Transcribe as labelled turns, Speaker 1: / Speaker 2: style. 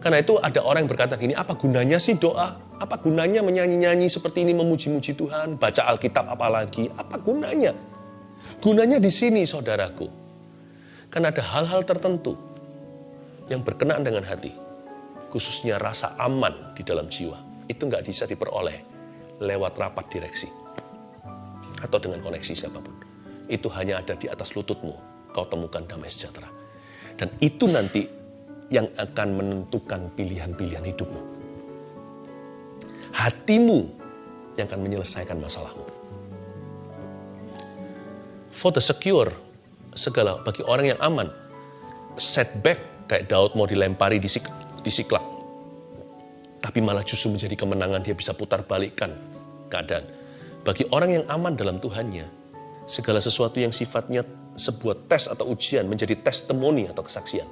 Speaker 1: Karena itu ada orang yang berkata gini, apa gunanya sih doa? Apa gunanya menyanyi-nyanyi seperti ini memuji-muji Tuhan, baca Alkitab apalagi? Apa gunanya? Gunanya di sini saudaraku. Karena ada hal-hal tertentu yang berkenaan dengan hati. Khususnya rasa aman di dalam jiwa. Itu nggak bisa diperoleh lewat rapat direksi. Atau dengan koneksi siapa pun. Itu hanya ada di atas lututmu. Kau temukan damai sejahtera. Dan itu nanti yang akan menentukan pilihan-pilihan hidupmu. Hatimu yang akan menyelesaikan masalahmu. For the secure, segala bagi orang yang aman, setback kayak Daud mau dilempari di, sik, di siklak. Tapi malah justru menjadi kemenangan, dia bisa putar balikkan keadaan. Bagi orang yang aman dalam Tuhannya, segala sesuatu yang sifatnya sebuah tes atau ujian menjadi testimoni atau kesaksian